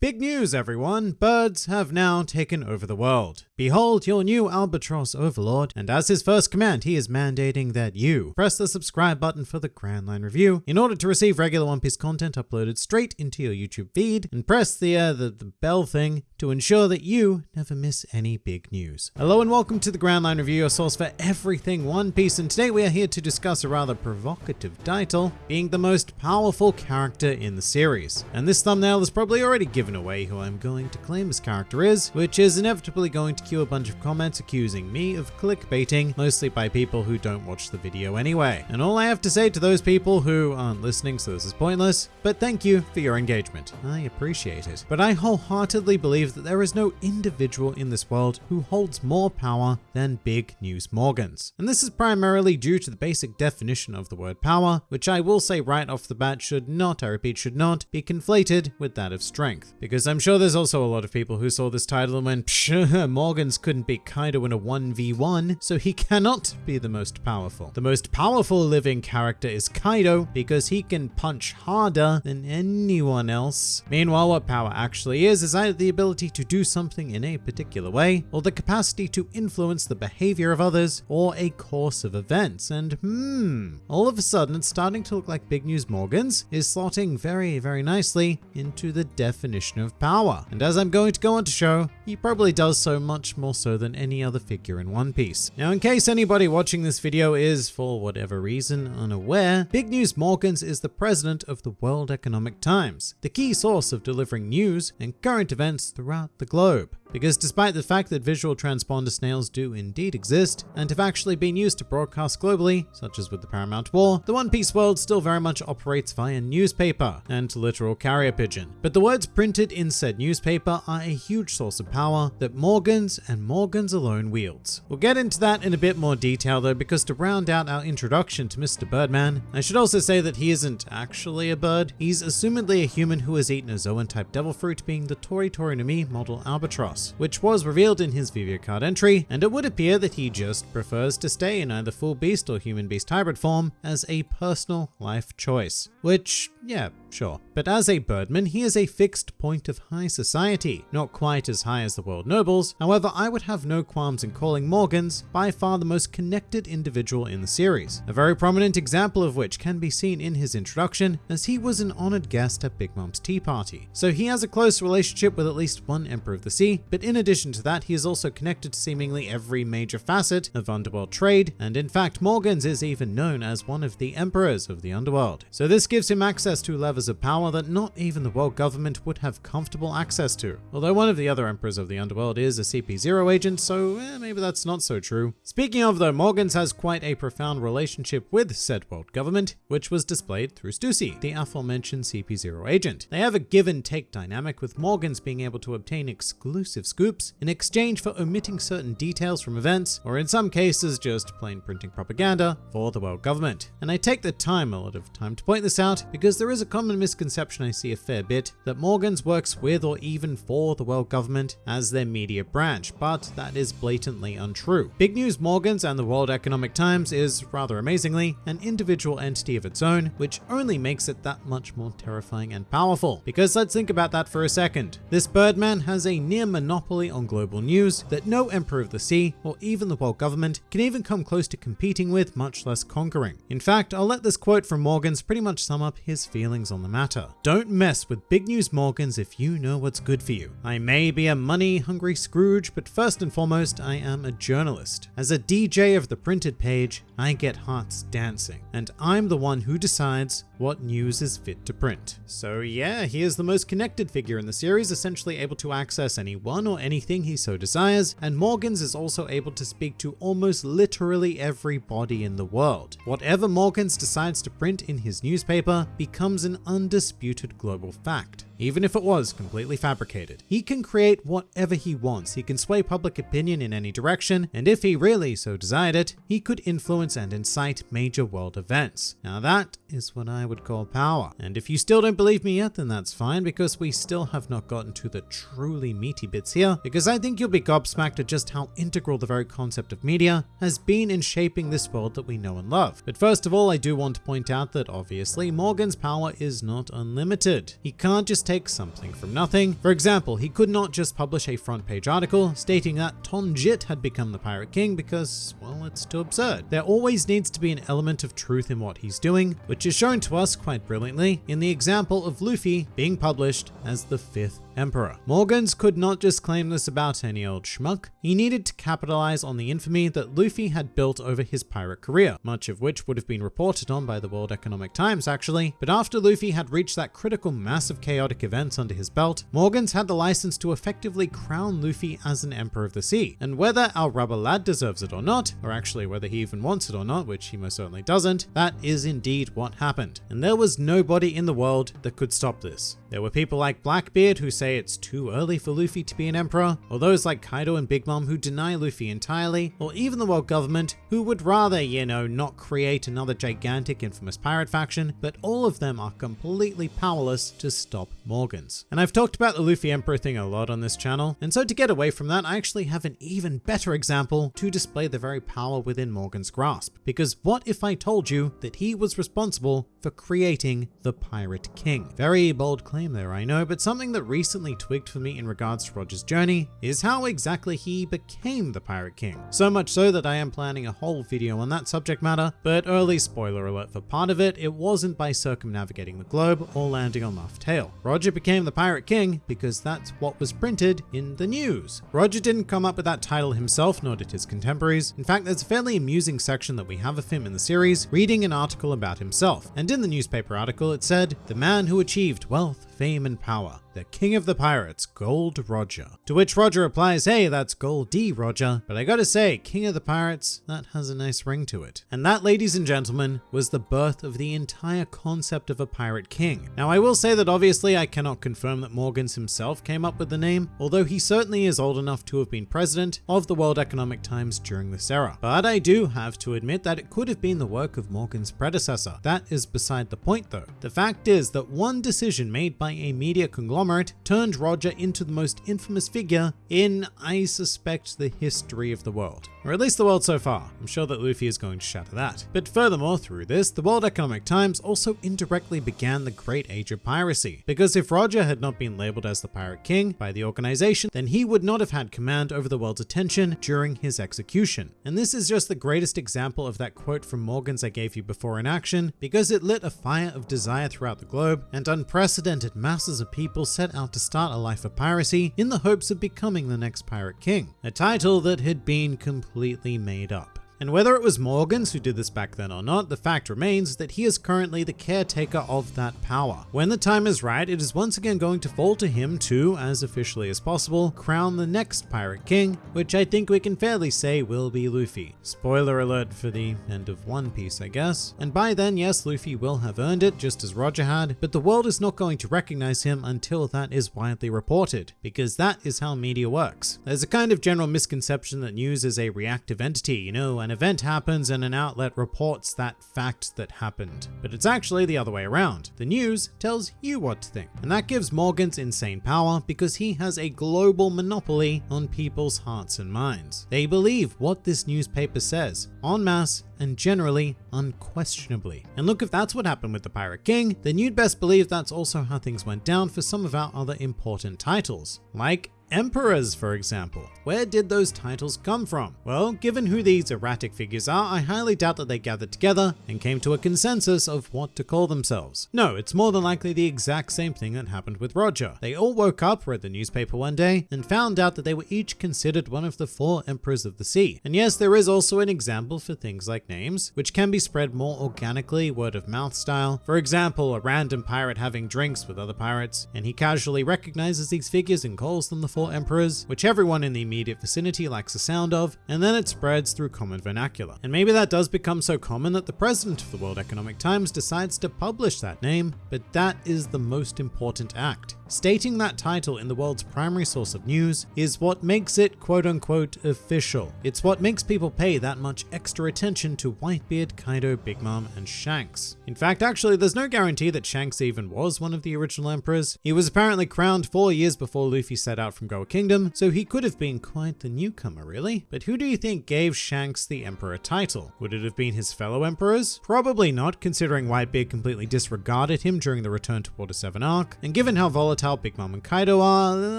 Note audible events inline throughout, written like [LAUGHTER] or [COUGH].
Big news, everyone! Birds have now taken over the world. Behold your new albatross overlord, and as his first command, he is mandating that you press the subscribe button for the Grand Line Review in order to receive regular One Piece content uploaded straight into your YouTube feed, and press the, uh, the, the bell thing to ensure that you never miss any big news. Hello and welcome to the Grand Line Review, your source for everything One Piece, and today we are here to discuss a rather provocative title, being the most powerful character in the series. And this thumbnail has probably already given away who I'm going to claim this character is, which is inevitably going to cue a bunch of comments accusing me of clickbaiting, mostly by people who don't watch the video anyway. And all I have to say to those people who aren't listening, so this is pointless, but thank you for your engagement. I appreciate it. But I wholeheartedly believe that there is no individual in this world who holds more power than Big News Morgans. And this is primarily due to the basic definition of the word power, which I will say right off the bat should not, I repeat, should not be conflated with that of strength. Because I'm sure there's also a lot of people who saw this title and went, psh, [LAUGHS] Morgans couldn't beat Kaido in a 1v1, so he [LAUGHS] cannot be the most powerful. The most powerful living character is Kaido because he can punch harder than anyone else. Meanwhile, what power actually is, is either the ability to do something in a particular way, or the capacity to influence the behavior of others, or a course of events. And hmm, all of a sudden it's starting to look like Big News Morgans is slotting very, very nicely into the definition of power. And as I'm going to go on to show, he probably does so much more so than any other figure in One Piece. Now, in case anybody watching this video is, for whatever reason, unaware, Big News Morgans is the president of the World Economic Times, the key source of delivering news and current events throughout the globe. Because despite the fact that visual transponder snails do indeed exist, and have actually been used to broadcast globally, such as with the Paramount War, the One Piece world still very much operates via newspaper and literal carrier pigeon. But the words printed in said newspaper are a huge source of power that Morgans and Morgans alone wields. We'll get into that in a bit more detail though, because to round out our introduction to Mr. Birdman, I should also say that he isn't actually a bird. He's assumedly a human who has eaten a Zoan-type devil fruit, being the Tori Tori no model albatross which was revealed in his Vivre card entry, and it would appear that he just prefers to stay in either full beast or human beast hybrid form as a personal life choice. Which, yeah, sure. But as a birdman, he is a fixed point of high society, not quite as high as the world nobles. However, I would have no qualms in calling Morgans by far the most connected individual in the series. A very prominent example of which can be seen in his introduction, as he was an honored guest at Big Mom's tea party. So he has a close relationship with at least one Emperor of the Sea, but in addition to that, he is also connected to seemingly every major facet of underworld trade, and in fact, Morgans is even known as one of the emperors of the underworld. So this gives him access to levers of power that not even the world government would have comfortable access to. Although one of the other emperors of the underworld is a CP0 agent, so eh, maybe that's not so true. Speaking of though, Morgans has quite a profound relationship with said world government, which was displayed through Stussy, the aforementioned CP0 agent. They have a give and take dynamic with Morgans being able to obtain exclusive scoops in exchange for omitting certain details from events, or in some cases just plain printing propaganda for the world government. And I take the time, a lot of time to point this out, because there is a common misconception I see a fair bit, that Morgans works with or even for the world government as their media branch, but that is blatantly untrue. Big News Morgans and the World Economic Times is, rather amazingly, an individual entity of its own, which only makes it that much more terrifying and powerful. Because let's think about that for a second. This Birdman has a near monopoly on global news that no Emperor of the Sea, or even the world government, can even come close to competing with, much less conquering. In fact, I'll let this quote from Morgans pretty much sum up his feelings on the matter. Don't mess with Big News Morgans if you know what's good for you. I may be a money-hungry Scrooge, but first and foremost, I am a journalist. As a DJ of the printed page, I get hearts dancing, and I'm the one who decides what news is fit to print. So yeah, he is the most connected figure in the series, essentially able to access anyone or anything he so desires, and Morgans is also able to speak to almost literally everybody in the world. Whatever Morgans decides to print in his newspaper becomes an undisputed global fact even if it was completely fabricated. He can create whatever he wants, he can sway public opinion in any direction, and if he really so desired it, he could influence and incite major world events. Now that is what I would call power. And if you still don't believe me yet, then that's fine, because we still have not gotten to the truly meaty bits here, because I think you'll be gobsmacked at just how integral the very concept of media has been in shaping this world that we know and love. But first of all, I do want to point out that obviously Morgan's power is not unlimited. He can't just take something from nothing. For example, he could not just publish a front page article stating that Tonjit had become the Pirate King because, well, it's too absurd. There always needs to be an element of truth in what he's doing, which is shown to us quite brilliantly in the example of Luffy being published as the fifth emperor. Morgans could not just claim this about any old schmuck. He needed to capitalize on the infamy that Luffy had built over his pirate career, much of which would have been reported on by the World Economic Times actually. But after Luffy had reached that critical mass of chaotic events under his belt, Morgans had the license to effectively crown Luffy as an emperor of the sea. And whether our rubber lad deserves it or not, or actually whether he even wants it or not, which he most certainly doesn't, that is indeed what happened. And there was nobody in the world that could stop this. There were people like Blackbeard who say it's too early for Luffy to be an emperor, or those like Kaido and Big Mom who deny Luffy entirely, or even the world government who would rather, you know, not create another gigantic infamous pirate faction, but all of them are completely powerless to stop Morgans. And I've talked about the Luffy Emperor thing a lot on this channel, and so to get away from that, I actually have an even better example to display the very power within Morgan's grasp. Because what if I told you that he was responsible for creating the Pirate King? Very bold claim there, I know, but something that recently twigged for me in regards to Roger's journey is how exactly he became the Pirate King. So much so that I am planning a whole video on that subject matter, but early spoiler alert for part of it, it wasn't by circumnavigating the globe or landing on Laugh Tale. Roger became the Pirate King because that's what was printed in the news. Roger didn't come up with that title himself, nor did his contemporaries. In fact, there's a fairly amusing section that we have of him in the series, reading an article about himself. And in the newspaper article, it said, the man who achieved wealth, fame, and power the king of the pirates, Gold Roger. To which Roger replies, hey, that's Gold D Roger, but I gotta say, king of the pirates, that has a nice ring to it. And that, ladies and gentlemen, was the birth of the entire concept of a pirate king. Now, I will say that obviously I cannot confirm that Morgans himself came up with the name, although he certainly is old enough to have been president of the World Economic Times during this era. But I do have to admit that it could have been the work of Morgan's predecessor. That is beside the point though. The fact is that one decision made by a media conglomerate conglomerate turned Roger into the most infamous figure in, I suspect, the history of the world. Or at least the world so far. I'm sure that Luffy is going to shatter that. But furthermore, through this, the World Economic Times also indirectly began the Great Age of Piracy. Because if Roger had not been labeled as the Pirate King by the organization, then he would not have had command over the world's attention during his execution. And this is just the greatest example of that quote from Morgans I gave you before in action, because it lit a fire of desire throughout the globe, and unprecedented masses of people set out to start a life of piracy in the hopes of becoming the next Pirate King, a title that had been completely made up. And whether it was Morgans who did this back then or not, the fact remains that he is currently the caretaker of that power. When the time is right, it is once again going to fall to him to, as officially as possible, crown the next Pirate King, which I think we can fairly say will be Luffy. Spoiler alert for the end of One Piece, I guess. And by then, yes, Luffy will have earned it, just as Roger had, but the world is not going to recognize him until that is widely reported, because that is how media works. There's a kind of general misconception that news is a reactive entity, you know, an event happens and an outlet reports that fact that happened. But it's actually the other way around. The news tells you what to think. And that gives Morgans insane power because he has a global monopoly on people's hearts and minds. They believe what this newspaper says, en masse and generally unquestionably. And look, if that's what happened with the Pirate King, then you'd best believe that's also how things went down for some of our other important titles, like emperors, for example. Where did those titles come from? Well, given who these erratic figures are, I highly doubt that they gathered together and came to a consensus of what to call themselves. No, it's more than likely the exact same thing that happened with Roger. They all woke up, read the newspaper one day, and found out that they were each considered one of the four emperors of the sea. And yes, there is also an example for things like names, which can be spread more organically, word of mouth style. For example, a random pirate having drinks with other pirates, and he casually recognizes these figures and calls them the emperors, which everyone in the immediate vicinity likes the sound of, and then it spreads through common vernacular. And maybe that does become so common that the president of the World Economic Times decides to publish that name, but that is the most important act. Stating that title in the world's primary source of news is what makes it quote unquote official. It's what makes people pay that much extra attention to Whitebeard, Kaido, Big Mom, and Shanks. In fact, actually, there's no guarantee that Shanks even was one of the original emperors. He was apparently crowned four years before Luffy set out from Goa Kingdom, so he could have been quite the newcomer, really. But who do you think gave Shanks the emperor title? Would it have been his fellow emperors? Probably not, considering Whitebeard completely disregarded him during the Return to Water 7 arc, and given how volatile volatile Big Mom and Kaido are,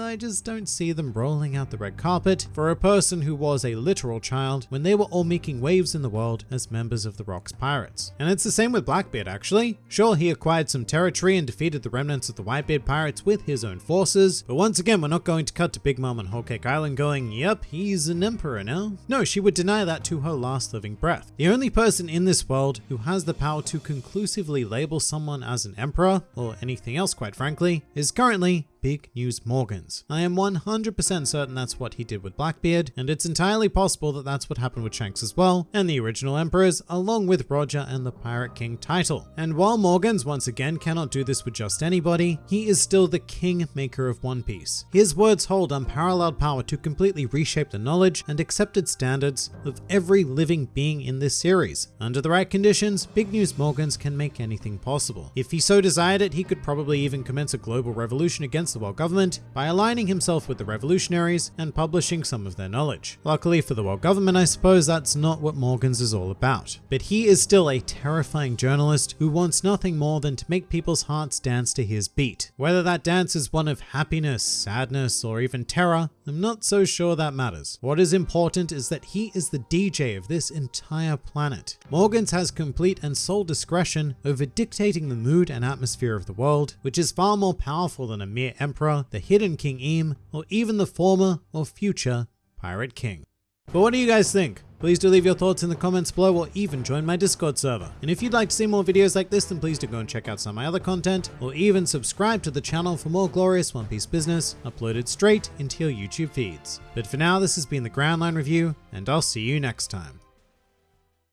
I just don't see them rolling out the red carpet for a person who was a literal child when they were all making waves in the world as members of the Rocks Pirates. And it's the same with Blackbeard actually. Sure, he acquired some territory and defeated the remnants of the Whitebeard Pirates with his own forces, but once again, we're not going to cut to Big Mom on Whole Cake Island going, yep, he's an emperor now. No, she would deny that to her last living breath. The only person in this world who has the power to conclusively label someone as an emperor, or anything else quite frankly, is currently currently Big News Morgans. I am 100% certain that's what he did with Blackbeard, and it's entirely possible that that's what happened with Shanks as well, and the original emperors, along with Roger and the Pirate King title. And while Morgans once again cannot do this with just anybody, he is still the king maker of One Piece. His words hold unparalleled power to completely reshape the knowledge and accepted standards of every living being in this series. Under the right conditions, Big News Morgans can make anything possible. If he so desired it, he could probably even commence a global revolution against the world government by aligning himself with the revolutionaries and publishing some of their knowledge. Luckily for the world government, I suppose that's not what Morgans is all about. But he is still a terrifying journalist who wants nothing more than to make people's hearts dance to his beat. Whether that dance is one of happiness, sadness, or even terror, I'm not so sure that matters. What is important is that he is the DJ of this entire planet. Morgans has complete and sole discretion over dictating the mood and atmosphere of the world, which is far more powerful than a mere Emperor, the hidden King Imu, or even the former or future Pirate King. But what do you guys think? Please do leave your thoughts in the comments below or even join my Discord server. And if you'd like to see more videos like this, then please do go and check out some of my other content, or even subscribe to the channel for more glorious One Piece business uploaded straight into your YouTube feeds. But for now, this has been the Grand Line Review, and I'll see you next time.